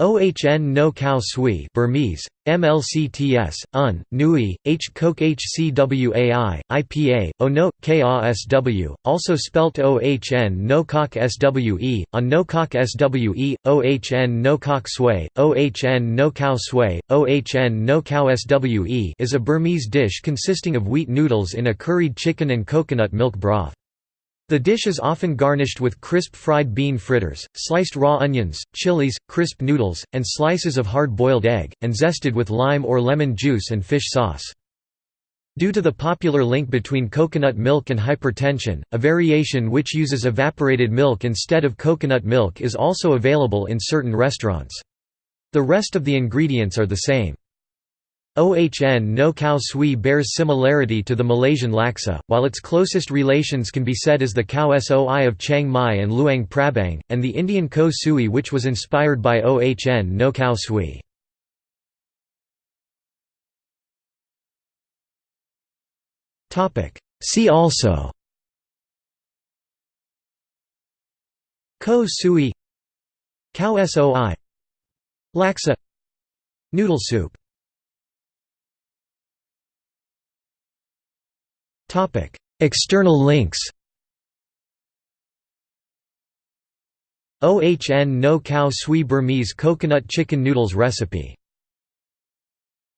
Ohn no khao sui Burmese, MLCTS, Un, Nui, H Coke HCWAI, IPA, Ono, KASW, also spelt OHN no kok SWE, on no kok SWE, OHN no kok sway, OHN no khao sway, OHN no khao SWE is a Burmese dish consisting of wheat noodles in a curried chicken and coconut milk broth. The dish is often garnished with crisp fried bean fritters, sliced raw onions, chilies, crisp noodles, and slices of hard-boiled egg, and zested with lime or lemon juice and fish sauce. Due to the popular link between coconut milk and hypertension, a variation which uses evaporated milk instead of coconut milk is also available in certain restaurants. The rest of the ingredients are the same. Ohn no khao sui bears similarity to the Malaysian laksa, while its closest relations can be said as the khao soi of Chiang Mai and Luang Prabang, and the Indian ko sui which was inspired by Ohn no khao sui. See also Ko sui Khao soi Laksa Noodle soup External links OHN no khao sui Burmese coconut chicken noodles recipe